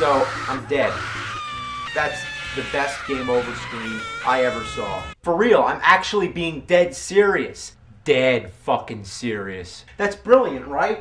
So, I'm dead. That's the best game over screen I ever saw. For real, I'm actually being dead serious. Dead fucking serious. That's brilliant, right?